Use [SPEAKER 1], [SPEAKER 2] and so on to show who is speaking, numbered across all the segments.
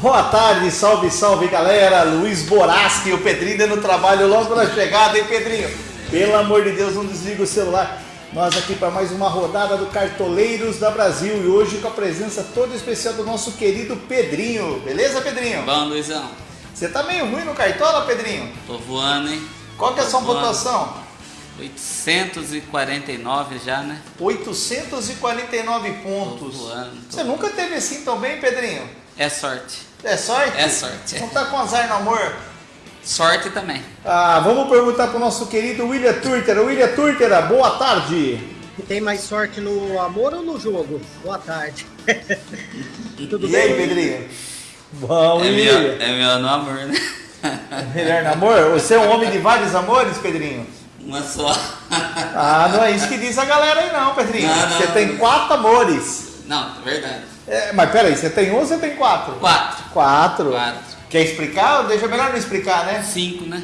[SPEAKER 1] Boa tarde, salve, salve galera. Luiz Boraschi, o Pedrinho no trabalho logo na chegada, hein, Pedrinho? Pelo amor de Deus, não desliga o celular. Nós aqui para mais uma rodada do Cartoleiros da Brasil e hoje com a presença toda especial do nosso querido Pedrinho. Beleza, Pedrinho?
[SPEAKER 2] Bom, Luizão.
[SPEAKER 1] Você tá meio ruim no Cartola, Pedrinho?
[SPEAKER 2] Tô voando, hein?
[SPEAKER 1] Qual que é a sua
[SPEAKER 2] voando.
[SPEAKER 1] pontuação?
[SPEAKER 2] 849 já, né?
[SPEAKER 1] 849
[SPEAKER 2] Tô
[SPEAKER 1] pontos.
[SPEAKER 2] voando.
[SPEAKER 1] Você nunca teve assim tão bem, Pedrinho?
[SPEAKER 2] É sorte.
[SPEAKER 1] É sorte?
[SPEAKER 2] É sorte.
[SPEAKER 1] Não tá com azar no amor?
[SPEAKER 2] Sorte também.
[SPEAKER 1] Ah, vamos perguntar pro nosso querido William Turtera. William Turtera, boa tarde.
[SPEAKER 3] Tem mais sorte no amor ou no jogo? Boa tarde. Tudo
[SPEAKER 1] e
[SPEAKER 3] bem?
[SPEAKER 1] aí, Pedrinho? Bom,
[SPEAKER 2] É
[SPEAKER 1] e
[SPEAKER 2] meu,
[SPEAKER 1] William?
[SPEAKER 2] é meu no amor, né?
[SPEAKER 1] Melhor namoro? Você é um homem de vários amores, Pedrinho?
[SPEAKER 2] Uma só.
[SPEAKER 1] Ah, não é isso que diz a galera aí não, Pedrinho.
[SPEAKER 2] Não, não.
[SPEAKER 1] Você tem quatro amores.
[SPEAKER 2] Não, verdade.
[SPEAKER 1] É, mas peraí, você tem um ou você tem quatro?
[SPEAKER 2] Quatro.
[SPEAKER 1] Quatro.
[SPEAKER 2] Quatro.
[SPEAKER 1] Quer explicar? Deixa melhor não explicar, né?
[SPEAKER 2] Cinco, né?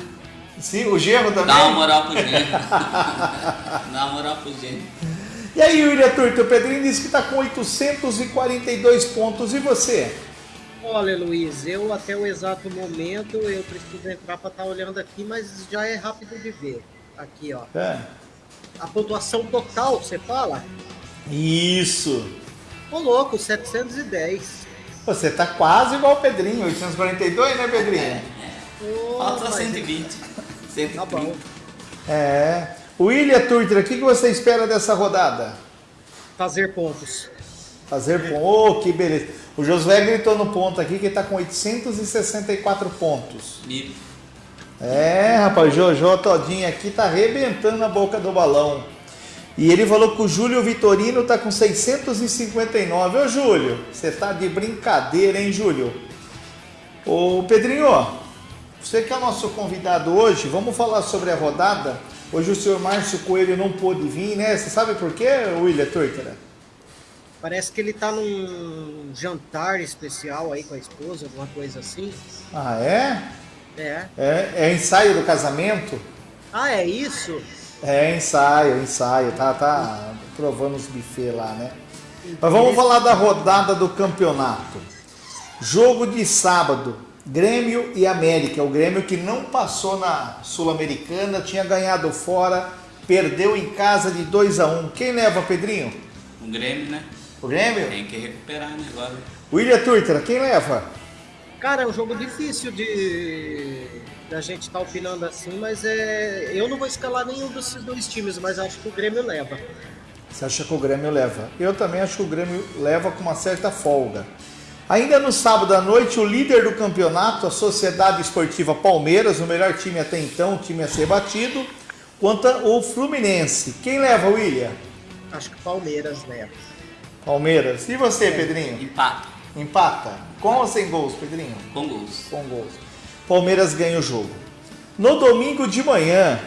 [SPEAKER 1] Sim, o gerro também?
[SPEAKER 2] Dá uma moral pro gênio. Dá uma moral pro gênio.
[SPEAKER 1] E aí, William Turto, o Pedrinho disse que está com 842 pontos. E você?
[SPEAKER 3] Olha, Luiz, eu até o exato momento eu preciso entrar para estar olhando aqui, mas já é rápido de ver. Aqui, ó.
[SPEAKER 1] É.
[SPEAKER 3] A pontuação total, você fala?
[SPEAKER 1] Isso.
[SPEAKER 3] Ô louco, 710.
[SPEAKER 1] Você tá quase igual o Pedrinho, 842, né, Pedrinho?
[SPEAKER 3] Ô,
[SPEAKER 2] Falta
[SPEAKER 3] mas-
[SPEAKER 2] 120. 130.
[SPEAKER 3] Tá bom.
[SPEAKER 1] É. William Turter, o que você espera dessa rodada?
[SPEAKER 3] Fazer pontos.
[SPEAKER 1] Fazer ponto. Oh, que beleza. O Josué gritou no ponto aqui que ele tá com 864 pontos.
[SPEAKER 2] E
[SPEAKER 1] É, rapaz, Jojo Todinho aqui tá arrebentando a boca do balão. E ele falou que o Júlio Vitorino tá com 659. Ô, Júlio, você tá de brincadeira, hein, Júlio? Ô, Pedrinho, você que é o nosso convidado hoje, vamos falar sobre a rodada. Hoje o senhor Márcio Coelho não pôde vir, né? Você sabe por quê, William Turtera?
[SPEAKER 3] Parece que ele tá num jantar especial aí com a esposa, alguma coisa assim.
[SPEAKER 1] Ah, é?
[SPEAKER 3] É.
[SPEAKER 1] É, é ensaio do casamento?
[SPEAKER 3] Ah, é isso?
[SPEAKER 1] É ensaio, ensaio, tá, tá provando os buffets lá, né? Mas vamos falar da rodada do campeonato. Jogo de sábado, Grêmio e América. O Grêmio que não passou na Sul-Americana, tinha ganhado fora, perdeu em casa de 2 a 1 Quem leva, Pedrinho?
[SPEAKER 2] o Grêmio, né?
[SPEAKER 1] O Grêmio?
[SPEAKER 2] Tem que recuperar, né? Agora.
[SPEAKER 1] William Turtra, quem leva?
[SPEAKER 3] Cara, é um jogo difícil de da gente estar opinando assim, mas é eu não vou escalar nenhum desses dois times, mas acho que o Grêmio leva.
[SPEAKER 1] Você acha que o Grêmio leva? Eu também acho que o Grêmio leva com uma certa folga. Ainda no sábado à noite, o líder do campeonato, a Sociedade Esportiva Palmeiras, o melhor time até então, o time a ser batido, contra o Fluminense. Quem leva, William?
[SPEAKER 3] Acho que o Palmeiras leva.
[SPEAKER 1] Palmeiras. E você, Pedrinho?
[SPEAKER 2] Empata.
[SPEAKER 1] Empata? Com ou sem gols, Pedrinho?
[SPEAKER 2] Com gols.
[SPEAKER 1] Com gols. Palmeiras ganha o jogo. No domingo de manhã,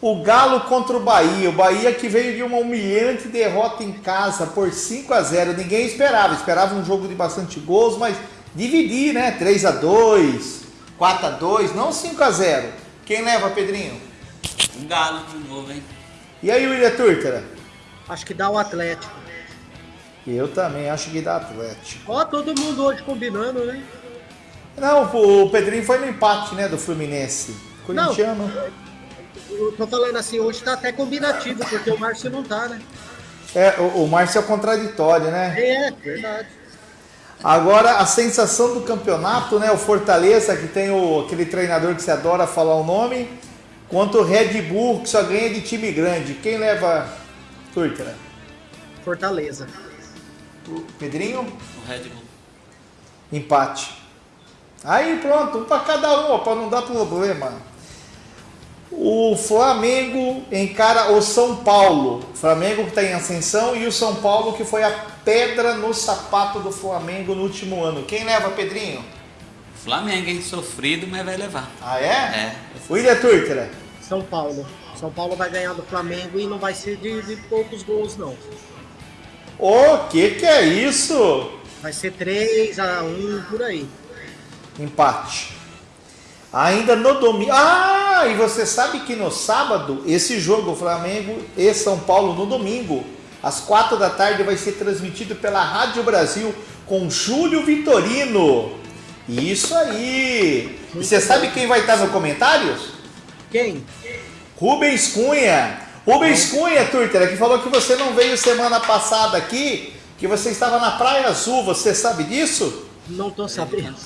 [SPEAKER 1] o Galo contra o Bahia. O Bahia que veio de uma humilhante derrota em casa por 5 a 0 Ninguém esperava. Esperava um jogo de bastante gols, mas dividir, né? 3 a 2 4 a 2 não 5 a 0 Quem leva, Pedrinho?
[SPEAKER 2] Um galo de novo, hein?
[SPEAKER 1] E aí, William Turtera?
[SPEAKER 3] Acho que dá o Atlético.
[SPEAKER 1] Eu também acho que dá Atlético.
[SPEAKER 3] Ó, todo mundo hoje combinando, né?
[SPEAKER 1] Não, o Pedrinho foi no empate, né? Do Fluminense. Corintiano.
[SPEAKER 3] Eu tô falando assim, hoje tá até combinativo, porque o Márcio não tá, né?
[SPEAKER 1] É, o, o Márcio é contraditório, né?
[SPEAKER 3] É, verdade.
[SPEAKER 1] Agora, a sensação do campeonato, né? O Fortaleza, que tem o, aquele treinador que você adora falar o nome, contra o Red Bull, que só ganha de time grande. Quem leva Turtera?
[SPEAKER 3] Fortaleza.
[SPEAKER 1] O Pedrinho?
[SPEAKER 2] O Red Bull.
[SPEAKER 1] Empate. Aí pronto, um para cada um, para não dar problema. O Flamengo encara o São Paulo. O Flamengo que está em ascensão e o São Paulo que foi a pedra no sapato do Flamengo no último ano. Quem leva, Pedrinho?
[SPEAKER 2] Flamengo, hein? Sofrido, mas vai levar.
[SPEAKER 1] Ah, é?
[SPEAKER 2] É.
[SPEAKER 1] William Turtera.
[SPEAKER 3] São Paulo. São Paulo vai ganhar do Flamengo e não vai ser de, de poucos gols, não.
[SPEAKER 1] O que que é isso?
[SPEAKER 3] Vai ser 3 a 1 por aí.
[SPEAKER 1] Empate. Ainda no domingo. Ah, e você sabe que no sábado, esse jogo, Flamengo e São Paulo, no domingo, às quatro da tarde, vai ser transmitido pela Rádio Brasil com Júlio Vitorino. Isso aí. E você sabe quem vai estar no comentários?
[SPEAKER 3] Quem?
[SPEAKER 1] Rubens Cunha. Rubens Cunha, Turter, que falou que você não veio semana passada aqui, que você estava na Praia Azul. Você sabe disso?
[SPEAKER 3] Não tô sabendo.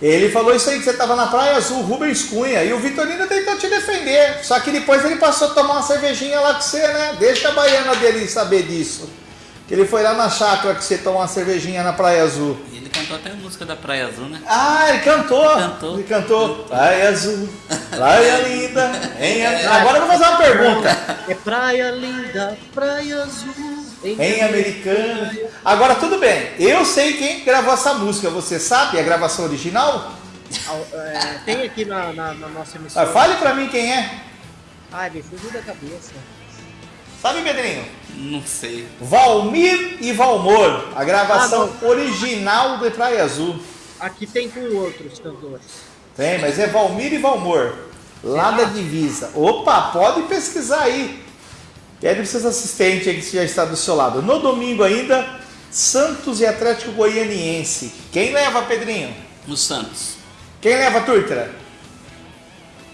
[SPEAKER 1] Ele falou isso aí, que você estava na Praia Azul, Rubens Cunha. E o Vitorino tentou te defender. Só que depois ele passou a tomar uma cervejinha lá com você, né? Deixa a baiana dele saber disso. Que ele foi lá na chácara que você tomou uma cervejinha na Praia Azul.
[SPEAKER 2] E cantou até a música da Praia Azul, né?
[SPEAKER 1] Ah, ele cantou.
[SPEAKER 2] Cantou.
[SPEAKER 1] Ele cantou. Praia Azul, Praia Linda. Em... Agora eu vou fazer uma pergunta.
[SPEAKER 3] É praia linda, praia azul.
[SPEAKER 1] Em Americana. Agora tudo bem. Eu sei quem gravou essa música. Você sabe a gravação original?
[SPEAKER 3] É, tem aqui na, na, na nossa
[SPEAKER 1] Ah,
[SPEAKER 3] emissora.
[SPEAKER 1] fale pra mim quem é.
[SPEAKER 3] Ai, me fugiu da cabeça.
[SPEAKER 1] Sabe, Pedrinho?
[SPEAKER 2] Não sei.
[SPEAKER 1] Valmir e Valmor. A gravação original de Praia Azul.
[SPEAKER 3] Aqui tem com outros cantores.
[SPEAKER 1] Tem, mas é Valmir e Valmor. Lá da divisa. Opa, pode pesquisar aí. Pede para seus assistentes aí que já está do seu lado. No domingo ainda, Santos e Atlético Goianiense. Quem leva, Pedrinho?
[SPEAKER 2] No Santos.
[SPEAKER 1] Quem leva, Turtra?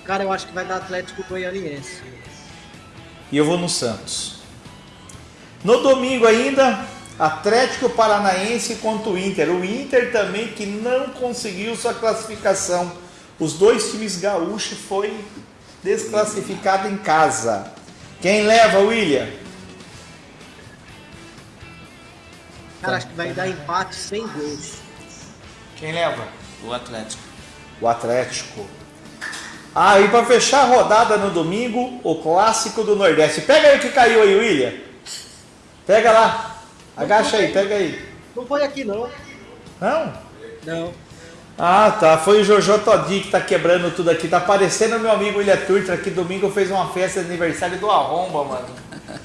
[SPEAKER 3] Cara, eu acho que vai dar Atlético Goianiense.
[SPEAKER 1] E eu vou no Santos. No domingo ainda, Atlético Paranaense contra o Inter. O Inter também que não conseguiu sua classificação. Os dois times gaúchos foi desclassificado em casa. Quem leva, William?
[SPEAKER 3] Cara, acho que vai dar empate sem gols.
[SPEAKER 1] Quem leva?
[SPEAKER 2] O Atlético.
[SPEAKER 1] O Atlético. Ah, e para fechar a rodada no domingo, o clássico do Nordeste. Pega aí o que caiu aí, William. Pega lá. Agacha aí, pega aí.
[SPEAKER 3] Não foi aqui, não.
[SPEAKER 1] Não?
[SPEAKER 3] Não.
[SPEAKER 1] Ah, tá. Foi o Jojo Todinho que tá quebrando tudo aqui. Tá parecendo meu amigo William Turtra, que domingo fez uma festa de aniversário do Arromba, mano.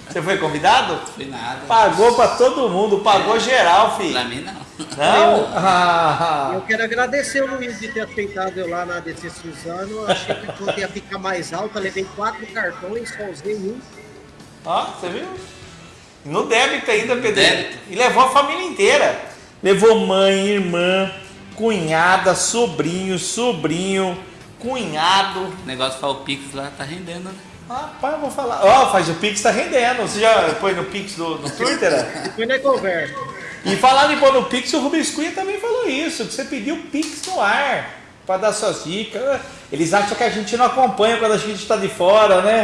[SPEAKER 1] Você foi convidado?
[SPEAKER 2] Foi nada.
[SPEAKER 1] Pagou pra todo mundo, pagou geral, filho.
[SPEAKER 2] Pra mim não.
[SPEAKER 1] Não? Ah,
[SPEAKER 3] Eu quero agradecer o Luiz de ter aceitado eu lá na DC Suzano. Eu achei que a conta ia ficar mais alta. Levei quatro cartões, só usei um.
[SPEAKER 1] Ó, você viu? No débito ainda, Pedro.
[SPEAKER 2] Débito.
[SPEAKER 1] E levou a família inteira. Levou mãe, irmã, cunhada, sobrinho, sobrinho, cunhado.
[SPEAKER 2] O negócio fala o Pix lá tá rendendo, né?
[SPEAKER 1] Rapaz, eu vou falar. Ó, faz o Pix tá rendendo. Você já põe no Pix do, do Twitter?
[SPEAKER 3] Depois nós conversa.
[SPEAKER 1] E falar em pôr no Pix, o Rubens Cunha também falou isso, que você pediu Pix no ar para dar suas dicas. Eles acham que a gente não acompanha quando a gente está de fora, né?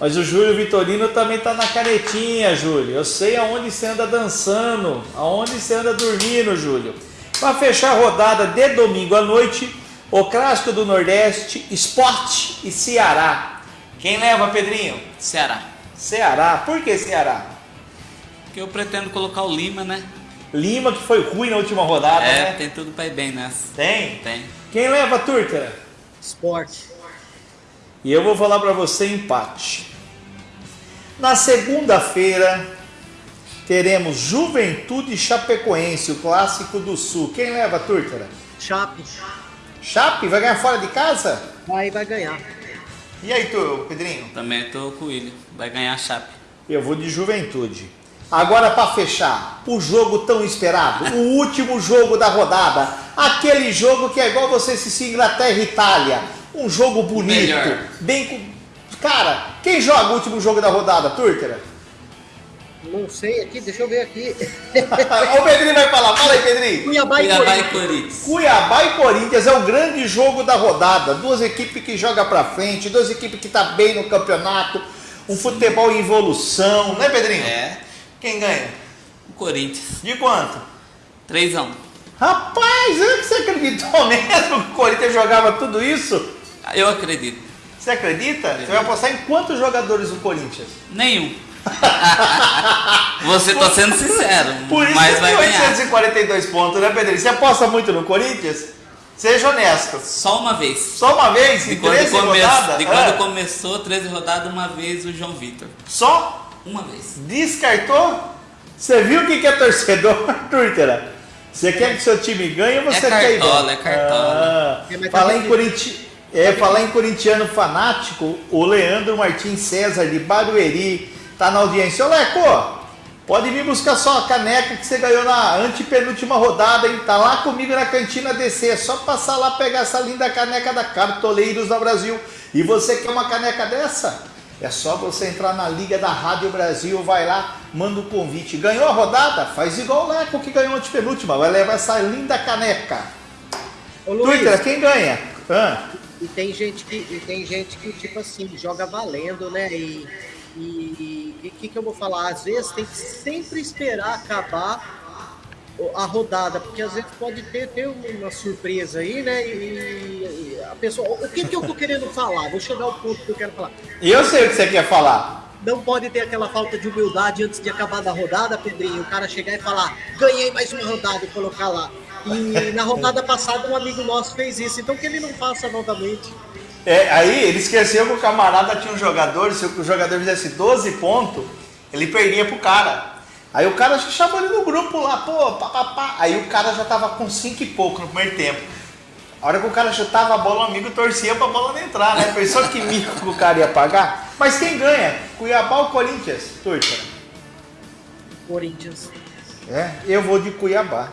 [SPEAKER 1] Mas o Júlio Vitorino também tá na canetinha, Júlio. Eu sei aonde você anda dançando, aonde você anda dormindo, Júlio. Para fechar a rodada de domingo à noite, o clássico do Nordeste, Esporte e Ceará. Quem leva, Pedrinho?
[SPEAKER 2] Ceará.
[SPEAKER 1] Ceará. Por que Ceará?
[SPEAKER 2] Porque eu pretendo colocar o Lima, né?
[SPEAKER 1] Lima que foi ruim na última rodada,
[SPEAKER 2] é,
[SPEAKER 1] né?
[SPEAKER 2] tem tudo pra ir bem nessa.
[SPEAKER 1] Tem?
[SPEAKER 2] Tem.
[SPEAKER 1] Quem leva, Turca?
[SPEAKER 3] Esporte.
[SPEAKER 1] E eu vou falar para você empate. Na segunda-feira teremos Juventude Chapecoense, o clássico do Sul. Quem leva, Turca?
[SPEAKER 3] Chape.
[SPEAKER 1] Chape vai ganhar fora de casa?
[SPEAKER 3] Vai, vai ganhar.
[SPEAKER 1] E aí, tu, Pedrinho?
[SPEAKER 2] Também tô com o William. Vai ganhar a Chape.
[SPEAKER 1] Eu vou de Juventude. Agora para fechar, o jogo tão esperado, o último jogo da rodada, aquele jogo que é igual você assistir Inglaterra e Itália, um jogo bonito,
[SPEAKER 2] Melhor.
[SPEAKER 1] bem com... Cara, quem joga o último jogo da rodada, Turtera?
[SPEAKER 3] Não sei aqui, deixa eu ver aqui.
[SPEAKER 1] o Pedrinho vai falar, fala aí, Pedrinho.
[SPEAKER 3] Cuiabá e
[SPEAKER 2] Cuiabá e
[SPEAKER 3] Corinthians.
[SPEAKER 2] Corinthians.
[SPEAKER 1] Cuiabá e Corinthians é o grande jogo da rodada. Duas equipes que jogam pra frente, duas equipes que tá bem no campeonato, um futebol em evolução, né, Pedrinho?
[SPEAKER 2] É.
[SPEAKER 1] Quem ganha?
[SPEAKER 2] O Corinthians.
[SPEAKER 1] De quanto?
[SPEAKER 2] 3x1.
[SPEAKER 1] Rapaz, é que você acreditou mesmo que o Corinthians jogava tudo isso?
[SPEAKER 2] Eu acredito.
[SPEAKER 1] Você acredita? Você vai apostar em quantos jogadores o Corinthians?
[SPEAKER 2] Nenhum. Você tá sendo sincero,
[SPEAKER 1] Por isso
[SPEAKER 2] mas
[SPEAKER 1] que
[SPEAKER 2] vai
[SPEAKER 1] tem
[SPEAKER 2] ganhar.
[SPEAKER 1] 842 pontos, né, Pedrinho? Você aposta muito no Corinthians? Seja honesto.
[SPEAKER 2] Só uma vez.
[SPEAKER 1] Só uma vez,
[SPEAKER 2] De
[SPEAKER 1] em
[SPEAKER 2] quando,
[SPEAKER 1] 13
[SPEAKER 2] come...
[SPEAKER 1] rodadas?
[SPEAKER 2] de quando
[SPEAKER 1] Ah,
[SPEAKER 2] começou 13 rodadas, uma vez o João Vitor.
[SPEAKER 1] Só?
[SPEAKER 2] Uma vez.
[SPEAKER 1] Descartou? Você viu o que é torcedor, Turtera? Você quer que seu time ganhe ou você
[SPEAKER 2] É
[SPEAKER 1] quer ir
[SPEAKER 2] cartola, é cartola.
[SPEAKER 1] Ah,
[SPEAKER 3] É, tá
[SPEAKER 1] falar, em corinti... é, falar em corintiano fanático, o Leandro Martins César de Barueri tá na audiência. Ô Leco, Pode vir buscar só a caneca que você ganhou na antepenúltima rodada, hein? Tá lá comigo na cantina DC. É só passar lá pegar essa linda caneca da Cartoleiros da Brasil. E você quer uma caneca dessa? É só você entrar na Liga da Rádio Brasil, vai lá, manda o um convite. Ganhou a rodada? Faz igual o Leco que ganhou a antepenúltima. Vai levar essa linda caneca. Ô, Luiz, Twitter, quem ganha?
[SPEAKER 3] Ah. E tem gente que, e tem gente que tipo assim joga valendo, né? E e o que, que eu vou falar? Às vezes tem que sempre esperar acabar a rodada, porque às vezes pode ter, ter uma surpresa aí, né? E, e a pessoa. O que, que eu tô querendo falar? Vou chegar ao ponto que eu quero falar.
[SPEAKER 1] Eu sei o que você quer falar.
[SPEAKER 3] Não pode ter aquela falta de humildade antes de acabar da rodada, Pedrinho. O cara chegar e falar, ganhei mais uma rodada e colocar lá. E na rodada passada um amigo nosso fez isso, então que ele não faça novamente.
[SPEAKER 1] É, aí ele esqueceu que o camarada tinha um jogador, se o jogador fizesse 12 pontos, ele perdia pro cara. Aí o cara chamou ele no grupo lá, pô, pá, pá, pá. Aí o cara já tava com 5 e pouco no primeiro tempo. A hora que o cara chutava a bola, o amigo torcia pra bola não entrar, né? Pensou que mico que o cara ia pagar? Mas quem ganha? Cuiabá ou Corinthians? Turca?
[SPEAKER 3] Corinthians.
[SPEAKER 1] É, eu vou de Cuiabá.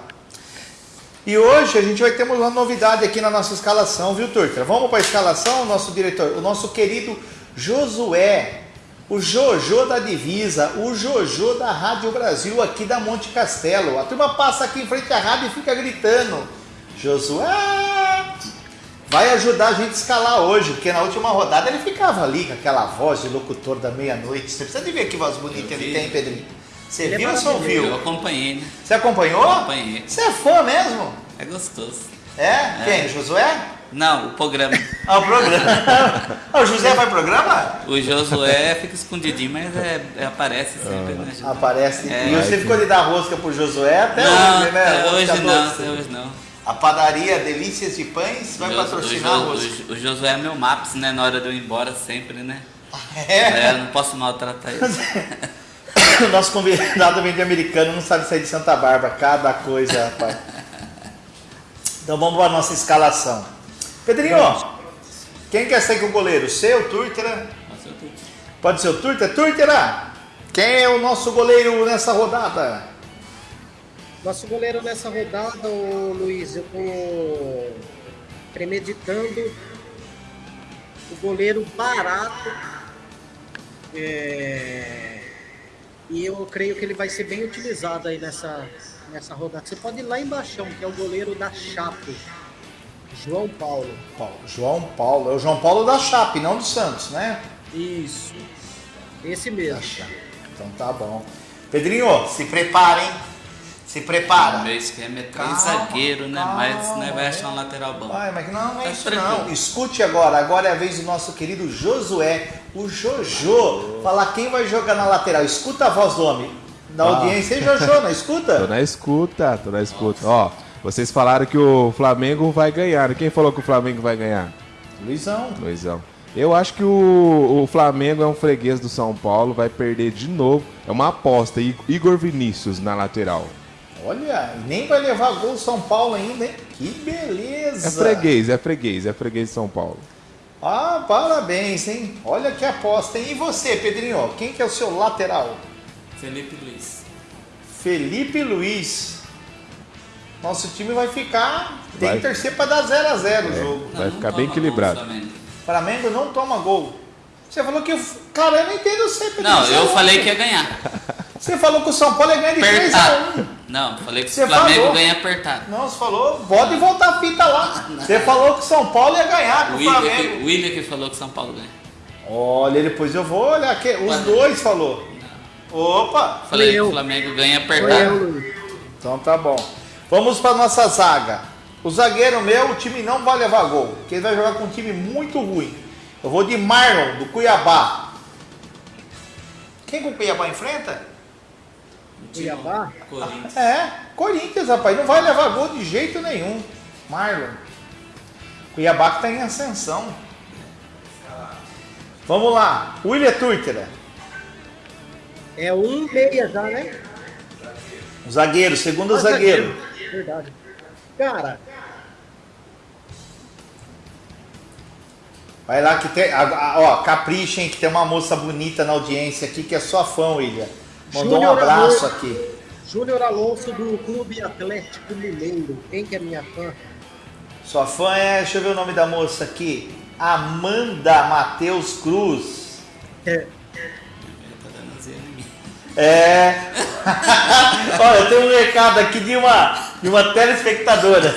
[SPEAKER 1] E hoje a gente vai ter uma novidade aqui na nossa escalação, viu, Turtra? Vamos para a escalação, nosso diretor, o nosso querido Josué, o Jojo da Divisa, o Jojo da Rádio Brasil aqui da Monte Castelo. A turma passa aqui em frente à rádio e fica gritando: Josué! Vai ajudar a gente a escalar hoje, porque na última rodada ele ficava ali com aquela voz de locutor da meia-noite. Você precisa de ver que voz bonita ele tem, Pedrinho. Você Ele é viu ou só ouviu?
[SPEAKER 2] Eu acompanhei, né?
[SPEAKER 1] Você acompanhou?
[SPEAKER 2] Acompanhei.
[SPEAKER 1] Você é fã mesmo?
[SPEAKER 2] É gostoso.
[SPEAKER 1] É? é. Quem? Josué?
[SPEAKER 2] Não, o programa.
[SPEAKER 1] ah, o programa. ah, o José vai programa?
[SPEAKER 2] O Josué fica escondidinho, mas é, é aparece sempre, né?
[SPEAKER 1] Ah, aparece. É. E você ficou de dar rosca pro Josué até
[SPEAKER 2] não,
[SPEAKER 1] hoje, né?
[SPEAKER 2] Hoje não, até hoje não.
[SPEAKER 1] A padaria Delícias de Pães vai patrocinar o,
[SPEAKER 2] o, o Josué é meu maps, né? Na hora de eu ir embora sempre, né? É? é eu não posso maltratar ele.
[SPEAKER 1] o nosso convidado vem de americano, não sabe sair de Santa Bárbara. Cada coisa, rapaz. Então vamos para a nossa escalação. Pedrinho, quem quer sair com o goleiro? Seu, Turtera? Pode ser o Turtera? Turtera, quem é o nosso goleiro nessa rodada?
[SPEAKER 3] Nosso goleiro nessa rodada, ô Luiz, eu tô premeditando o goleiro barato. É e eu creio que ele vai ser bem utilizado aí nessa, nessa rodada. Você pode ir lá embaixo, que é o goleiro da Chape. João Paulo.
[SPEAKER 1] Paulo. João Paulo. É o João Paulo da Chape, não do Santos, né?
[SPEAKER 3] Isso. Esse mesmo.
[SPEAKER 1] Então tá bom. Pedrinho, se prepara, hein? Se prepara.
[SPEAKER 2] O meu esquema é três zagueiros, né? Calma, mas né, vai achar um lateral bom.
[SPEAKER 1] Vai, mas não, não é tá isso não. Escute agora, agora é a vez do nosso querido Josué, o Jojo, falar quem vai jogar na lateral. Escuta a voz do homem. Da ah. audiência, hein, Jojo, na escuta?
[SPEAKER 4] tô na escuta, tô na escuta. Ó, vocês falaram que o Flamengo vai ganhar. Quem falou que o Flamengo vai ganhar?
[SPEAKER 1] Luizão.
[SPEAKER 4] Luizão. Eu acho que o, o, Flamengo é um freguês do São Paulo, vai perder de novo. É uma aposta. Igor Vinícius na lateral.
[SPEAKER 1] Olha, nem vai levar gol São Paulo ainda, hein? Que beleza!
[SPEAKER 4] É freguês, é freguês, é freguês de São Paulo.
[SPEAKER 1] Ah, parabéns, hein? Olha que aposta, hein? E você, Pedrinho? Quem que é o seu lateral?
[SPEAKER 2] Felipe Luiz.
[SPEAKER 1] Felipe Luiz. Nosso time vai ficar. Tem vai. que torcer para dar 0 a 0 é, o jogo.
[SPEAKER 4] Vai não, ficar não bem equilibrado.
[SPEAKER 1] Flamengo. Flamengo não toma gol. Você falou que. Cara, eu não entendo
[SPEAKER 2] Pedrinho. Não, eu falei que ia ganhar.
[SPEAKER 1] Você falou que o São Paulo ia ganhar de 3 a 1
[SPEAKER 2] Não, falei que o Flamengo falou. ganha apertado.
[SPEAKER 1] Não, você falou, pode voltar a fita lá. Você falou que o São Paulo ia ganhar com o Flamengo.
[SPEAKER 2] o William que falou que o São Paulo ganha.
[SPEAKER 1] Olha, depois eu vou olhar aqui. Os dois falou. Não. Opa!
[SPEAKER 2] Falei que o Flamengo ganha apertado.
[SPEAKER 1] Então tá bom. Vamos para nossa zaga. O zagueiro meu, o time não vai levar gol, porque ele vai jogar com um time muito ruim. Eu vou de Marlon, do Cuiabá. Quem que o Cuiabá enfrenta?
[SPEAKER 3] Cuiabá?
[SPEAKER 1] Corinthians. É, Corinthians, rapaz. Não vai levar gol de jeito nenhum. Marlon. Cuiabá que está em ascensão. Vamos lá. William Turtera.
[SPEAKER 3] É um meia já, né?
[SPEAKER 1] Zagueiro, segundo ah, zagueiro. zagueiro.
[SPEAKER 3] Verdade. Cara.
[SPEAKER 1] Vai lá que tem. Ó, caprichem que tem uma moça bonita na audiência aqui que é sua fã, William. Mandou um abraço aqui.
[SPEAKER 3] Júnior Alonso do Clube Atlético Mineiro. Quem que é minha fã?
[SPEAKER 1] Sua fã é, deixa eu ver o nome da moça aqui. Amanda Matheus Cruz.
[SPEAKER 3] É.
[SPEAKER 1] É. Olha, tem um recado aqui de uma, de uma telespectadora.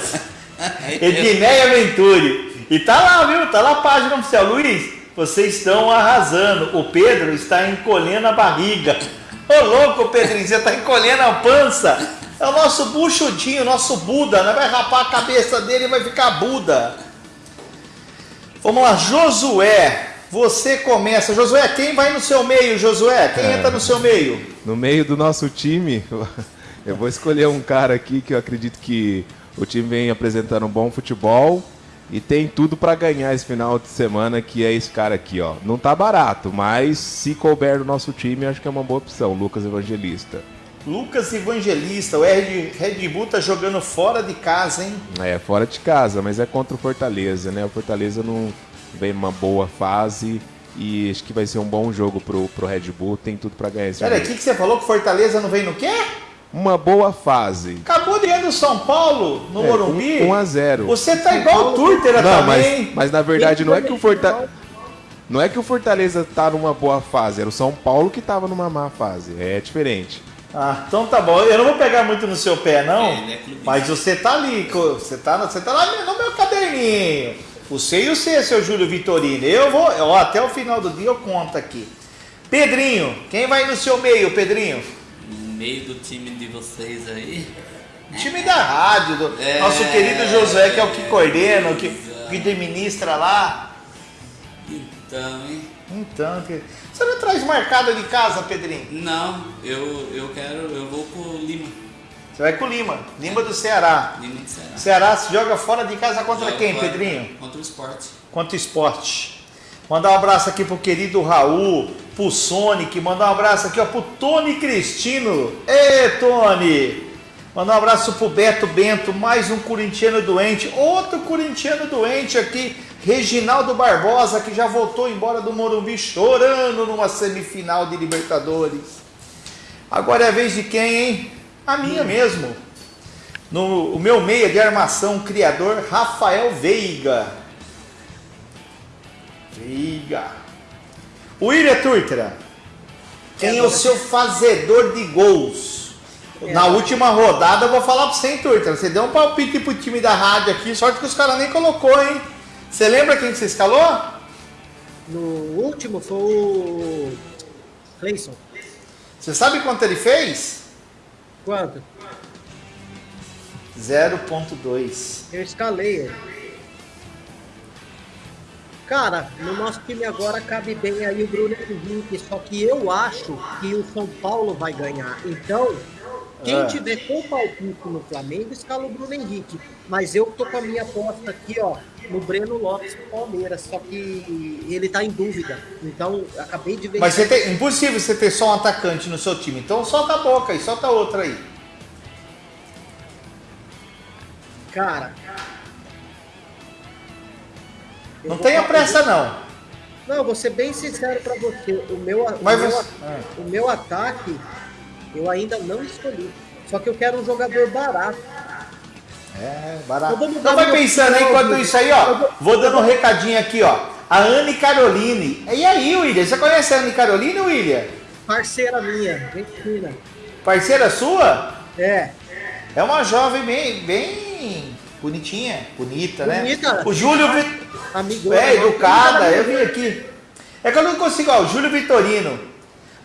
[SPEAKER 1] Edneia Venturi. E tá lá, viu? Tá lá a página oficial. Luiz, vocês estão arrasando. O Pedro está encolhendo a barriga. Ô louco, Pedrinho, você tá encolhendo a pança. É o nosso buchudinho, nosso Buda. Né? Vai rapar a cabeça dele e vai ficar Buda. Vamos lá, Josué. Você começa. Josué, quem vai no seu meio, Josué? Quem é. entra no seu meio?
[SPEAKER 4] No meio do nosso time, eu vou escolher um cara aqui que eu acredito que o time vem apresentando um bom futebol e tem tudo para ganhar esse final de semana, que é esse cara aqui, ó. Não tá barato, mas se couber no nosso time, acho que é uma boa opção, Lucas Evangelista.
[SPEAKER 1] Lucas Evangelista, o Red Bull tá jogando fora de casa, hein?
[SPEAKER 4] É, fora de casa, mas é contra o Fortaleza, né? O Fortaleza não vem numa boa fase e acho que vai ser um bom jogo pro, pro Red Bull, tem tudo para ganhar esse
[SPEAKER 1] Pera, o que, que você falou que Fortaleza não vem no quê?
[SPEAKER 4] Uma boa fase.
[SPEAKER 1] Acabou de ir do São Paulo, no é, Morumbi.
[SPEAKER 4] 1 a 0
[SPEAKER 1] Você tá igual o Turter
[SPEAKER 4] não,
[SPEAKER 1] também.
[SPEAKER 4] Mas, mas na verdade não é que o Fortaleza... Não é que o Fortaleza tá numa boa fase, era o São Paulo que tava numa má fase. É diferente.
[SPEAKER 1] Ah, então tá bom. Eu não vou pegar muito no seu pé, não. É, é mas você tá ali, você tá, você tá lá no meu caderninho. O C e o C, seu Júlio Vitorino. Eu vou, ó, até o final do dia eu conto aqui. Pedrinho, quem vai no seu meio, Pedrinho?
[SPEAKER 2] Meio do time de vocês aí.
[SPEAKER 1] time da rádio, do é, nosso querido Josué, que é o que coordena, o que, que administra lá.
[SPEAKER 2] Então, hein?
[SPEAKER 1] Então, você não traz marcada de casa, Pedrinho?
[SPEAKER 2] Não, eu, eu quero, eu vou com o Lima.
[SPEAKER 1] Você vai com o Lima, Lima do Ceará.
[SPEAKER 2] Lima do Ceará.
[SPEAKER 1] Ceará se joga fora de casa contra joga quem, fora, Pedrinho?
[SPEAKER 2] Contra o esporte.
[SPEAKER 1] Contra o esporte. Mandar um abraço aqui pro querido Raul, pro Sonic, mandar um abraço aqui ó, pro Tony Cristino. Ê, Tony! Mandar um abraço pro Beto Bento, mais um corintiano doente, outro corintiano doente aqui, Reginaldo Barbosa, que já voltou embora do Morumbi chorando numa semifinal de Libertadores. Agora é a vez de quem, hein? A minha mesmo. No, o meu meia de armação, criador Rafael Veiga. Veiga. William Turtra. Quem é o seu fazedor de gols? É, Na última rodada, eu vou falar para você, hein, Turtra. Você deu um palpite pro time da rádio aqui, sorte que os caras nem colocou, hein? Você lembra quem você escalou?
[SPEAKER 3] No último foi o Cleison.
[SPEAKER 1] Você sabe quanto ele fez?
[SPEAKER 3] Quanto?
[SPEAKER 1] 0.2.
[SPEAKER 3] Eu escalei ele. Cara, no nosso time agora cabe bem aí o Bruno Henrique, só que eu acho que o São Paulo vai ganhar. Então, quem é. tiver com palpite no Flamengo, escala o Bruno Henrique. Mas eu tô com a minha aposta aqui, ó, no Breno Lopes do Palmeiras, só que ele tá em dúvida. Então, acabei de ver.
[SPEAKER 1] Mas você tem, impossível você ter só um atacante no seu time. Então solta a boca aí, solta outra aí.
[SPEAKER 3] Cara.
[SPEAKER 1] Não tenha pressa, não.
[SPEAKER 3] Não, vou ser bem sincero para você. O meu, o, meu, você... o meu ataque eu ainda não escolhi. Só que eu quero um jogador barato.
[SPEAKER 1] É, barato. Então vai pensando aí, enquanto isso aí, ó. Vou dando um recadinho aqui, ó. A Anne Caroline. E aí, William? Você conhece a Anne Caroline, William?
[SPEAKER 3] Parceira minha, gente fina.
[SPEAKER 1] Parceira sua?
[SPEAKER 3] É.
[SPEAKER 1] É uma jovem bem, bem bonitinha, bonita,
[SPEAKER 3] né? bonita.
[SPEAKER 1] né? O Júlio
[SPEAKER 3] Amigo,
[SPEAKER 1] é educada, eu vim aqui. É que eu não consigo, ó, o Júlio Vitorino.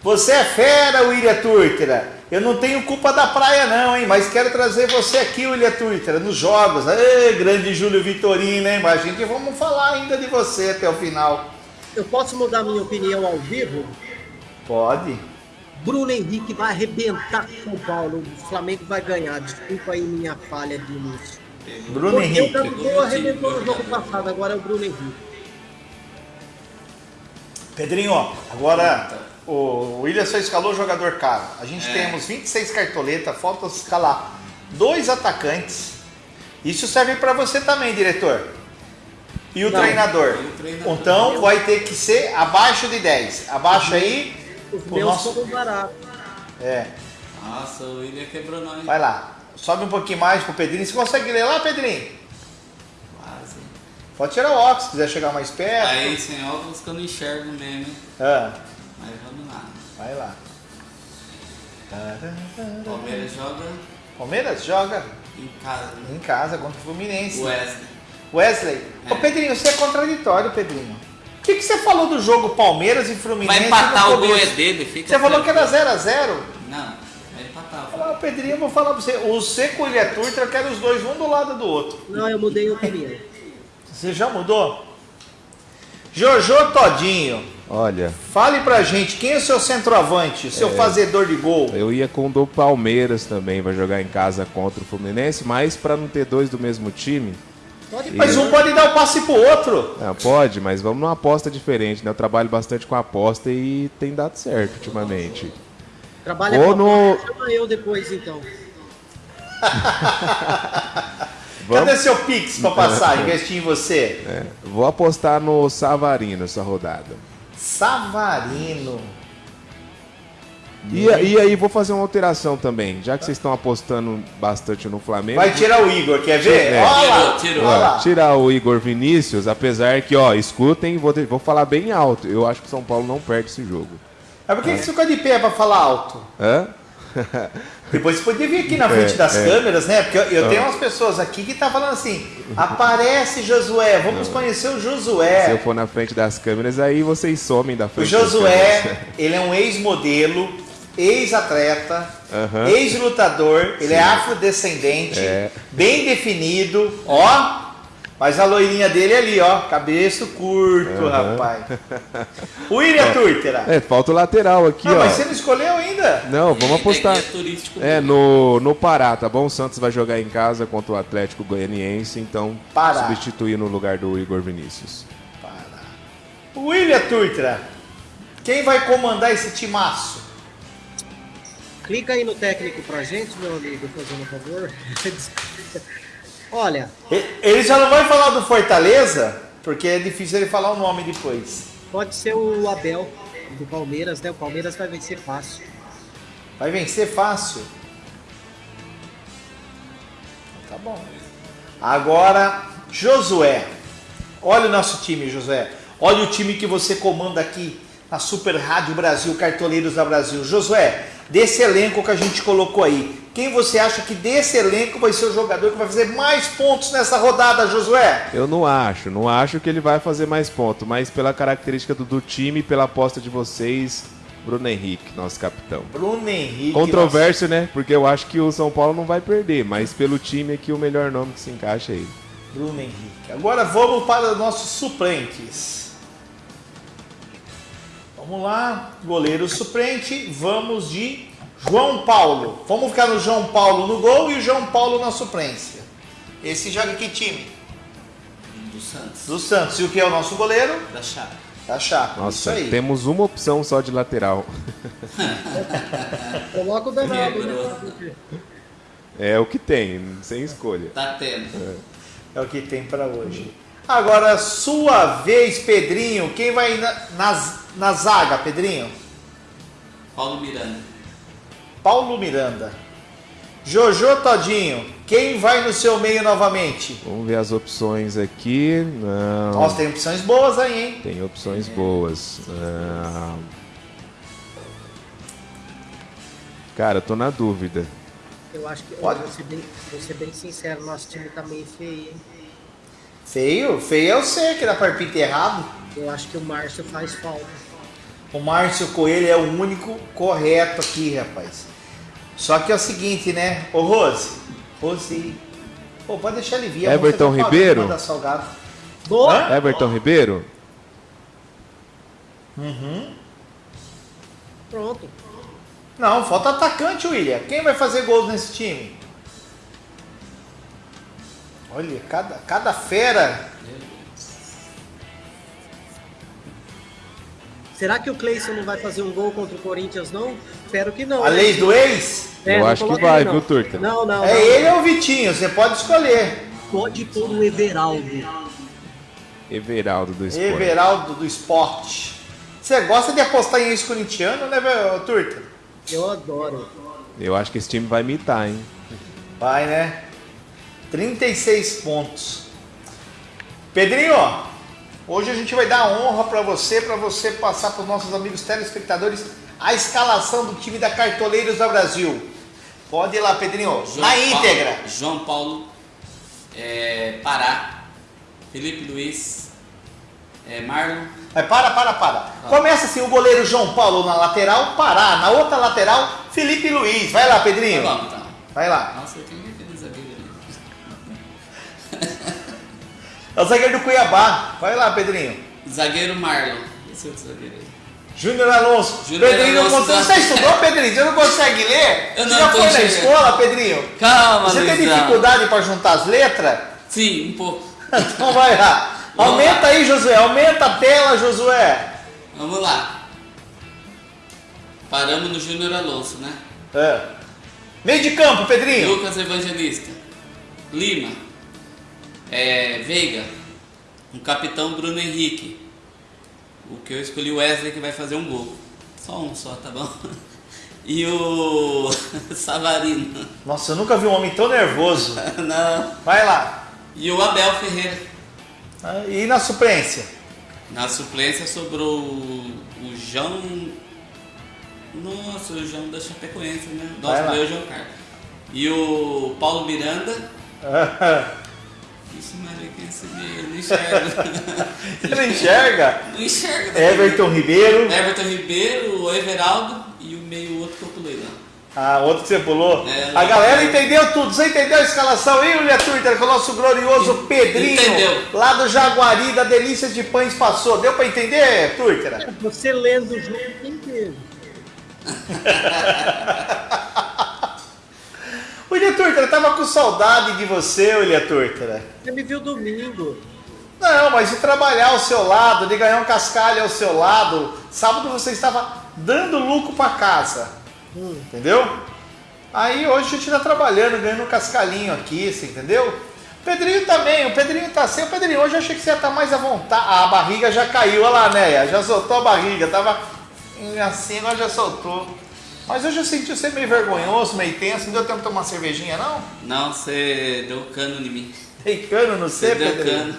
[SPEAKER 1] Você é fera, William Turtera. Eu não tenho culpa da praia não, hein? Mas quero trazer você aqui, William Turtera, nos jogos. Ei, grande Júlio Vitorino, hein? Mas a gente vamos falar ainda de você até o final.
[SPEAKER 3] Eu posso mudar minha opinião ao vivo?
[SPEAKER 1] Pode.
[SPEAKER 3] Bruno Henrique vai arrebentar com São Paulo. O Flamengo vai ganhar. Desculpa aí minha falha de início.
[SPEAKER 1] Bruno Porque Henrique.
[SPEAKER 3] O Gabigol arrebentou no jogo passado, agora é o Bruno Henrique.
[SPEAKER 1] Pedrinho, agora o William só escalou jogador caro. A gente é. temos 26 cartoletas, falta escalar dois atacantes. Isso serve para você também, diretor. E o, Não, treinador. o treinador. Então vai ter que ser abaixo de 10. Abaixo aí.
[SPEAKER 3] Os meus nosso... foram baratos.
[SPEAKER 1] É.
[SPEAKER 2] Nossa, o William quebrou nós.
[SPEAKER 1] Vai lá. Sobe um pouquinho mais pro Pedrinho. Você consegue ler lá, Pedrinho?
[SPEAKER 2] Quase.
[SPEAKER 1] Pode tirar o óculos, se quiser chegar mais perto.
[SPEAKER 2] Aí sem óculos que eu não enxergo mesmo.
[SPEAKER 1] Ah,
[SPEAKER 2] Mas vamos lá.
[SPEAKER 1] vai lá.
[SPEAKER 2] Palmeiras joga
[SPEAKER 1] Palmeiras joga
[SPEAKER 2] em casa. né?
[SPEAKER 1] em casa contra o Fluminense.
[SPEAKER 2] Wesley.
[SPEAKER 1] Wesley. Ô Pedrinho, você é contraditório, Pedrinho. O que, que você falou do jogo Palmeiras e Fluminense?
[SPEAKER 2] Vai empatar o gol é dele, fica
[SPEAKER 1] Você falou que era
[SPEAKER 2] tranquilo.
[SPEAKER 1] 0x0.
[SPEAKER 2] Não,
[SPEAKER 1] Ah, Pedrinho, eu vou falar pra você. O Seco e o Ilha Turtra, eu quero os dois um do lado do outro.
[SPEAKER 3] Não, eu mudei a opinião.
[SPEAKER 1] Você já mudou? Jojo Todinho,
[SPEAKER 4] Olha,
[SPEAKER 1] fale pra gente, quem é o seu centroavante, seu fazedor de gol?
[SPEAKER 4] eu ia com o do Palmeiras também, vai jogar em casa contra o Fluminense, mas para não ter dois do mesmo time,
[SPEAKER 3] Pode
[SPEAKER 1] Mas um pode dar o passe pro outro.
[SPEAKER 4] ah, pode, mas vamos numa aposta diferente, né? Eu trabalho bastante com aposta e tem dado certo ultimamente.
[SPEAKER 3] Trabalha
[SPEAKER 4] Ou
[SPEAKER 3] com
[SPEAKER 4] no-
[SPEAKER 3] Chama eu depois, então.
[SPEAKER 4] Vamos,
[SPEAKER 1] Cadê seu Pix pra passar, investir em você?
[SPEAKER 4] é, vou apostar no Savarino essa rodada.
[SPEAKER 1] Savarino.
[SPEAKER 4] E, e aí vou fazer uma alteração também, já que vocês estão apostando bastante no Flamengo.
[SPEAKER 1] Vai tirar o Igor, quer ver?
[SPEAKER 4] É.
[SPEAKER 1] Olha lá,
[SPEAKER 2] Tirou,
[SPEAKER 4] Ó, tirar o Igor Vinícius, apesar que, ó, escutem, vou, vou falar bem alto. Eu acho que o São Paulo não perde esse jogo.
[SPEAKER 1] Mas por que que você ficou de pé pra falar alto?
[SPEAKER 4] Hã?
[SPEAKER 1] Depois você podia vir aqui na frente
[SPEAKER 4] É,
[SPEAKER 1] das
[SPEAKER 4] é.
[SPEAKER 1] câmeras, né? Porque eu, eu tenho umas pessoas aqui que tá falando assim: aparece Josué, vamos conhecer o
[SPEAKER 4] Se eu
[SPEAKER 1] Josué.
[SPEAKER 4] for na frente das câmeras, aí vocês somem da
[SPEAKER 1] O
[SPEAKER 4] frente das câmeras.
[SPEAKER 1] Josué, ele é um ex-modelo, ex-atleta, ex-lutador, ele é afrodescendente,
[SPEAKER 4] É.
[SPEAKER 1] bem definido, ó. Mas a loirinha dele é ali, ó, cabeço curto, rapaz. O William Turtera.
[SPEAKER 4] É, falta o lateral aqui,
[SPEAKER 1] Ah,
[SPEAKER 4] ó.
[SPEAKER 1] mas você não escolheu ainda?
[SPEAKER 4] Não, vamos apostar.
[SPEAKER 2] Guia turístico
[SPEAKER 4] É,
[SPEAKER 2] dele.
[SPEAKER 4] no, no Pará, tá bom? O Santos vai jogar em casa contra o Atlético Goianiense, então
[SPEAKER 1] Pará.
[SPEAKER 4] substituir no lugar do Igor Vinícius.
[SPEAKER 1] O William Turtera. Quem vai comandar esse timaço?
[SPEAKER 3] Clica aí no técnico pra gente, meu amigo, fazendo um favor. Olha,
[SPEAKER 1] Ele já não vai falar do Fortaleza, porque é difícil ele falar o nome depois.
[SPEAKER 3] pode ser o Abel do Palmeiras, né? O Palmeiras vai vencer fácil.
[SPEAKER 1] Vai vencer fácil. Tá bom. Agora, Josué. Olha o nosso time, Josué. Olha o time que você comanda aqui na Super Rádio Brasil, Cartoleiros da Brasil. Josué, desse elenco que a gente colocou aí, quem você acha que desse elenco vai ser o jogador que vai fazer mais pontos nessa rodada, Josué?
[SPEAKER 4] Eu não acho, não acho que ele vai fazer mais ponto, mas pela característica do, do time e pela aposta de vocês, Bruno Henrique, nosso capitão.
[SPEAKER 1] Bruno Henrique.
[SPEAKER 4] Controvérsia, né? Porque eu acho que o São Paulo não vai perder, mas pelo time aqui o melhor nome que se encaixa é ele.
[SPEAKER 1] Bruno Henrique. Agora vamos para os nossos suplentes. Vamos lá, goleiro suplente, vamos de João Paulo. Vamos ficar no João Paulo no gol e o João Paulo na suplência. Esse joga que time?
[SPEAKER 2] Do Santos.
[SPEAKER 1] Do Santos. E o que é o nosso goleiro?
[SPEAKER 2] Da Chape.
[SPEAKER 1] Da. Isso
[SPEAKER 4] Nossa,
[SPEAKER 1] aí.
[SPEAKER 4] temos uma opção só de lateral.
[SPEAKER 3] Coloca o danado, né?
[SPEAKER 4] É o que tem, sem escolha.
[SPEAKER 2] Tá tendo.
[SPEAKER 1] É o que tem para hoje. Agora, sua vez, Pedrinho. Quem vai na, na, na zaga, Pedrinho?
[SPEAKER 2] Paulo Miranda.
[SPEAKER 1] Paulo Miranda. Jojo Todinho. Quem vai no seu meio novamente?
[SPEAKER 4] Vamos ver as opções aqui. Não.
[SPEAKER 1] Nossa, tem opções boas aí, hein?
[SPEAKER 4] Tem opções boas. Ah, Cara, eu tô na dúvida.
[SPEAKER 3] Eu acho que,
[SPEAKER 1] Pode.
[SPEAKER 3] vou ser, bem, vou ser bem sincero, nosso time tá meio feio, hein?
[SPEAKER 1] Feio? Feio é você que dá palpite errado.
[SPEAKER 3] Eu acho que o Márcio faz falta.
[SPEAKER 1] O Márcio Coelho é o único correto aqui, rapaz. Só que é o seguinte, né? Ô Rose. Rose. Pô, pode deixar ele vir.
[SPEAKER 4] Everton Ribeiro?
[SPEAKER 3] Boa!
[SPEAKER 4] Everton Ribeiro?
[SPEAKER 3] Pronto.
[SPEAKER 1] Não, falta atacante, William. Quem vai fazer gols nesse time? Olha, cada, cada fera.
[SPEAKER 3] Será que o Cleison não vai fazer um gol contra o Corinthians, não? Espero que não.
[SPEAKER 1] A
[SPEAKER 3] né?
[SPEAKER 1] lei do ex?
[SPEAKER 3] É,
[SPEAKER 4] Eu
[SPEAKER 3] não
[SPEAKER 4] acho que vai,
[SPEAKER 3] não.
[SPEAKER 4] viu, Turta?
[SPEAKER 3] Não, não,
[SPEAKER 1] É
[SPEAKER 3] não.
[SPEAKER 1] ele ou o Vitinho, você pode escolher.
[SPEAKER 3] Pode pôr o Everaldo.
[SPEAKER 4] Everaldo do Esporte.
[SPEAKER 1] Everaldo do Esporte. Você gosta de apostar em ex-corintiano, né, Turta?
[SPEAKER 3] Eu adoro.
[SPEAKER 4] Eu acho que esse time vai imitar, hein?
[SPEAKER 1] Vai, né? 36 pontos. Pedrinho, hoje a gente vai dar honra para você, para você passar para os nossos amigos telespectadores a escalação do time da Cartoleiros do Brasil. Pode ir lá, Pedrinho,
[SPEAKER 2] João
[SPEAKER 1] na
[SPEAKER 2] Paulo-
[SPEAKER 1] íntegra.
[SPEAKER 2] João Paulo, é, Pará, Felipe Luiz, é, Marlon,
[SPEAKER 1] Mas para, para, para. Começa assim, o goleiro João Paulo na lateral, Pará. Na outra lateral, Felipe Luiz. Vai lá, Pedrinho.
[SPEAKER 2] Tá bom, então.
[SPEAKER 1] Vai lá.
[SPEAKER 2] Nossa, quem é
[SPEAKER 1] É o zagueiro do Cuiabá. Vai lá, Pedrinho.
[SPEAKER 2] Zagueiro Marlon. Esse outro zagueiro aí.
[SPEAKER 1] Júnior Alonso.
[SPEAKER 2] Júnior
[SPEAKER 1] Pedrinho não
[SPEAKER 2] Alonso,
[SPEAKER 1] consegue.
[SPEAKER 2] tá.
[SPEAKER 1] Você estudou, Pedrinho? Você não consegue ler?
[SPEAKER 2] Eu
[SPEAKER 1] Você
[SPEAKER 2] não
[SPEAKER 1] já
[SPEAKER 2] tô
[SPEAKER 1] foi na
[SPEAKER 2] enxergando.
[SPEAKER 1] escola, Pedrinho?
[SPEAKER 2] Calma,
[SPEAKER 1] Você tem
[SPEAKER 2] Luizão.
[SPEAKER 1] dificuldade para juntar as letras?
[SPEAKER 2] Sim, um pouco.
[SPEAKER 1] Então vai lá.
[SPEAKER 2] Vamos
[SPEAKER 1] Aumenta
[SPEAKER 2] lá.
[SPEAKER 1] aí, Josué. Aumenta a tela, Josué.
[SPEAKER 2] Vamos lá. Paramos no Júnior Alonso, né?
[SPEAKER 1] É. Meio de campo, Pedrinho.
[SPEAKER 2] Lucas Evangelista. Lima. É, Veiga. Um capitão Bruno Henrique. O que eu escolhi o Wesley que vai fazer um gol. Só um só, tá bom? E o Savarino.
[SPEAKER 1] Nossa, eu nunca vi um homem tão nervoso.
[SPEAKER 2] Não.
[SPEAKER 1] Vai lá.
[SPEAKER 2] E o Abel Ferreira.
[SPEAKER 1] Ah, E na suplência?
[SPEAKER 2] Na suplência sobrou o João. Nossa, o João da Chapecoense, né? Nossa, o João Carlos. E o Paulo Miranda. Isso, Maria, quem é esse meio? Não enxerga.
[SPEAKER 1] Você não enxerga?
[SPEAKER 2] Não enxerga. né?
[SPEAKER 1] Everton Ribeiro.
[SPEAKER 2] Everton Ribeiro, o Everaldo e o meio outro que eu pulei lá.
[SPEAKER 1] Ah, outro que você pulou.
[SPEAKER 2] É,
[SPEAKER 1] a
[SPEAKER 2] não.
[SPEAKER 1] galera entendeu tudo. Você entendeu a escalação aí, William Twitter, com o nosso glorioso Pedrinho,
[SPEAKER 2] Entendeu.
[SPEAKER 1] lá do Jaguari, da Delícia de Pães passou. Deu pra entender, Twitter?
[SPEAKER 3] Você lendo junto, inteiro.
[SPEAKER 1] William Twitter, eu tava com saudade de você, William Twitter.
[SPEAKER 3] Você me viu domingo.
[SPEAKER 1] Não, mas de trabalhar ao seu lado, de ganhar um cascalho ao seu lado. Sábado você estava dando lucro para casa. Entendeu? Aí hoje a gente tá trabalhando, ganhando um cascalhinho aqui, você entendeu? O Pedrinho também, o Pedrinho tá sem. O Pedrinho, hoje eu achei que você ia estar mais à vontade. Ah, a barriga já caiu, olha lá, né? Já soltou a barriga, tava assim, agora já soltou. Mas hoje eu senti você meio vergonhoso, meio tenso. Não deu tempo de tomar uma cervejinha, não?
[SPEAKER 2] Não, você deu cano em mim.
[SPEAKER 1] Dei cano no
[SPEAKER 2] Você
[SPEAKER 1] você,
[SPEAKER 2] deu
[SPEAKER 1] Pedrinho.
[SPEAKER 2] cano.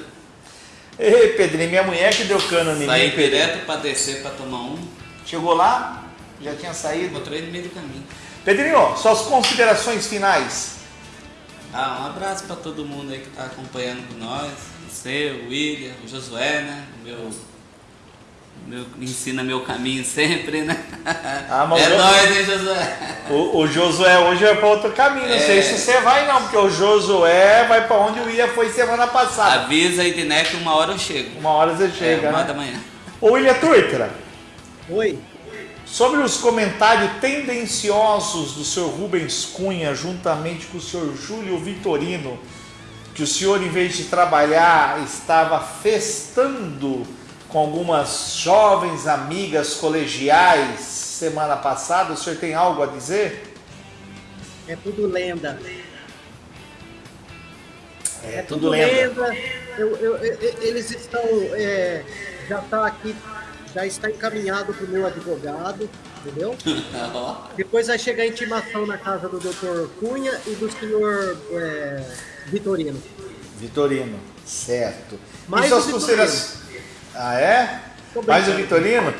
[SPEAKER 1] Ei, Pedrinho, minha mulher que deu cano em mim.
[SPEAKER 2] Saí
[SPEAKER 1] Pedrinho.
[SPEAKER 2] direto pra descer pra tomar um.
[SPEAKER 1] Chegou lá, já tinha saído.
[SPEAKER 2] Encontrei no meio do caminho.
[SPEAKER 1] Pedrinho, suas considerações finais.
[SPEAKER 2] Ah, um abraço pra todo mundo aí que tá acompanhando com nós. Você, o William, o Josué, né? O meu. Meu me ensina meu caminho sempre, né?
[SPEAKER 1] Ah, mas
[SPEAKER 2] é
[SPEAKER 1] eu-
[SPEAKER 2] nóis, hein, Josué?
[SPEAKER 1] O, o Josué hoje vai para outro caminho. Não
[SPEAKER 2] É.
[SPEAKER 1] sei se você vai, não, porque o Josué vai para onde o William foi semana passada.
[SPEAKER 2] Avisa aí, Diné, que uma hora eu chego.
[SPEAKER 1] Uma hora você chega,
[SPEAKER 2] é, uma
[SPEAKER 1] né?
[SPEAKER 2] da manhã.
[SPEAKER 1] Ô, William Turtra,
[SPEAKER 3] Oi.
[SPEAKER 1] sobre os comentários tendenciosos do senhor Rubens Cunha, juntamente com o senhor Júlio Vitorino, que o senhor, em vez de trabalhar, estava festando com algumas jovens amigas colegiais semana passada, o senhor tem algo a dizer?
[SPEAKER 3] É tudo lenda.
[SPEAKER 1] É, tudo lenda.
[SPEAKER 3] Eu- eu- eu- eles estão. é, já está aqui, já está encaminhado para o meu advogado, entendeu? Depois vai chegar a intimação na casa do Dr. Cunha e do senhor é, Vitorino.
[SPEAKER 1] Vitorino, certo.
[SPEAKER 3] Mais
[SPEAKER 1] e suas considerações. Ah, é? Mais o. Vitorino?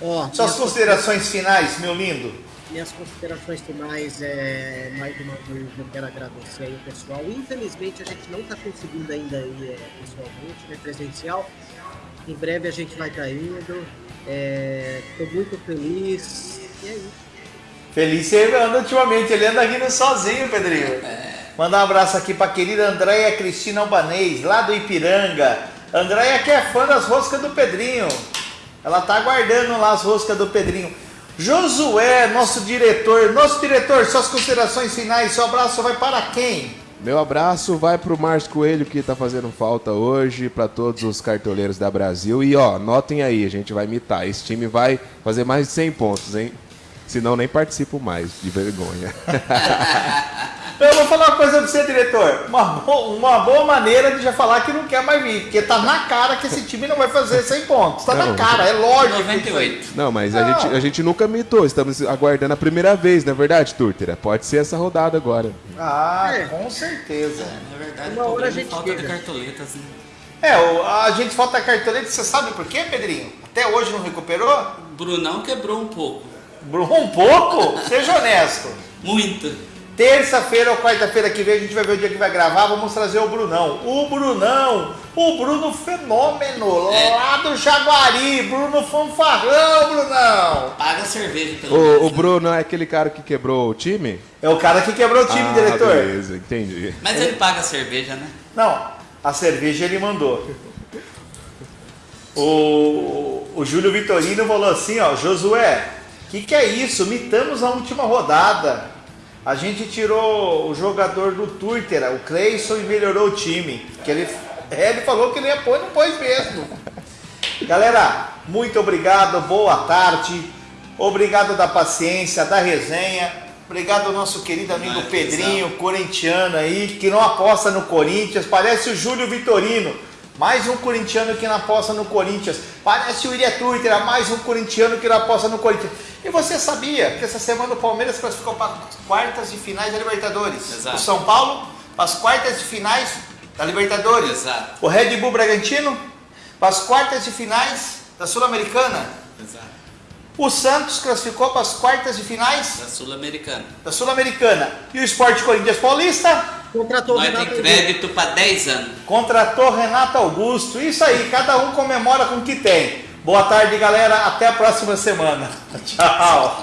[SPEAKER 3] Ó,
[SPEAKER 1] Suas considerações finais, meu lindo.
[SPEAKER 3] Minhas considerações finais é mais uma vez eu quero agradecer aí o pessoal. Infelizmente a gente não está conseguindo ainda ir é, pessoalmente, né, presencial. Em breve a gente vai estar indo. Estou muito feliz. E é isso.
[SPEAKER 1] Feliz você anda ultimamente, ele anda rindo sozinho, Pedrinho. Mandar um abraço aqui pra querida Andréia Cristina Albanês, lá do Ipiranga. Andréia que é fã das roscas do Pedrinho. Ela tá aguardando lá as roscas do Pedrinho. Josué, nosso diretor. Nosso diretor, suas considerações finais, seu abraço vai para quem?
[SPEAKER 4] Meu abraço vai pro Márcio Coelho que tá fazendo falta hoje, para todos os cartoleiros da Brasil. E ó, notem aí, a gente vai imitar. Esse time vai fazer mais de 100 pontos, hein? Senão nem participo mais, de vergonha.
[SPEAKER 1] Eu vou falar uma coisa pra você, diretor. Uma, bo- uma boa maneira de já falar que não quer mais vir. Porque tá na cara que esse time não vai fazer 100 pontos. Tá na
[SPEAKER 4] Não,
[SPEAKER 1] cara, é lógico.
[SPEAKER 2] 98.
[SPEAKER 4] Não, mas a gente, a gente nunca mitou. Estamos aguardando a primeira vez, não é verdade, Turtera? Pode ser essa rodada agora.
[SPEAKER 1] Ah,
[SPEAKER 3] É.
[SPEAKER 1] com certeza.
[SPEAKER 2] Na verdade,
[SPEAKER 3] Uma hora a
[SPEAKER 2] problema
[SPEAKER 3] gente
[SPEAKER 2] é falta de
[SPEAKER 3] chega.
[SPEAKER 2] cartoletas. Né?
[SPEAKER 1] É, o- a gente falta cartolete, você sabe por quê, Pedrinho? Até hoje não recuperou?
[SPEAKER 2] Brunão quebrou um pouco.
[SPEAKER 1] Bruno, um pouco? Seja honesto.
[SPEAKER 2] Muito.
[SPEAKER 1] Terça-feira ou quarta-feira que vem a gente vai ver o dia que vai gravar, vamos trazer o Brunão. O Brunão, o Bruno Fenômeno,
[SPEAKER 2] É.
[SPEAKER 1] lá do Jaguari, Bruno Fanfarrão, Brunão.
[SPEAKER 2] Paga cerveja pelo
[SPEAKER 4] O,
[SPEAKER 2] menos,
[SPEAKER 4] o? Bruno é aquele cara que quebrou o time?
[SPEAKER 1] É o cara que quebrou o time,
[SPEAKER 4] ah,
[SPEAKER 1] diretor.
[SPEAKER 4] beleza, entendi.
[SPEAKER 2] Mas ele paga cerveja, né?
[SPEAKER 1] Não, a cerveja ele mandou. O, o Júlio Vitorino falou assim, ó, Josué, que que é isso? Mitamos a última rodada. A gente tirou o jogador do Twitter, o Cleison, e melhorou o time. Que ele, é, ele falou que ele ia pôr, não pôs mesmo. Galera, muito obrigado, boa tarde. Obrigado da paciência, da resenha. Obrigado ao nosso querido amigo
[SPEAKER 2] Vai,
[SPEAKER 1] Pedrinho, corintiano aí, que não aposta no Corinthians. Parece o Júlio Vitorino, mais um corintiano que não aposta no Corinthians. Parece o Iria Twitter, mais um corintiano que não aposta no Corinthians. E você sabia que essa semana o Palmeiras classificou para as quartas de finais da Libertadores?
[SPEAKER 2] Exato.
[SPEAKER 1] O São Paulo para as quartas de finais da Libertadores.
[SPEAKER 2] Exato.
[SPEAKER 1] O Red Bull Bragantino para as quartas de finais da Sul-Americana.
[SPEAKER 2] Exato.
[SPEAKER 1] O Santos classificou para as quartas de finais
[SPEAKER 2] Da Sul-Americana.
[SPEAKER 1] da Sul-Americana. E o Esporte Corinthians Paulista
[SPEAKER 3] Contratou
[SPEAKER 2] Nós
[SPEAKER 3] Renato
[SPEAKER 2] tem
[SPEAKER 3] Augusto.
[SPEAKER 2] crédito para 10 anos.
[SPEAKER 1] contratou Renato Augusto. Isso aí, cada um comemora com o que tem. Boa tarde, galera. Até a próxima semana. Tchau.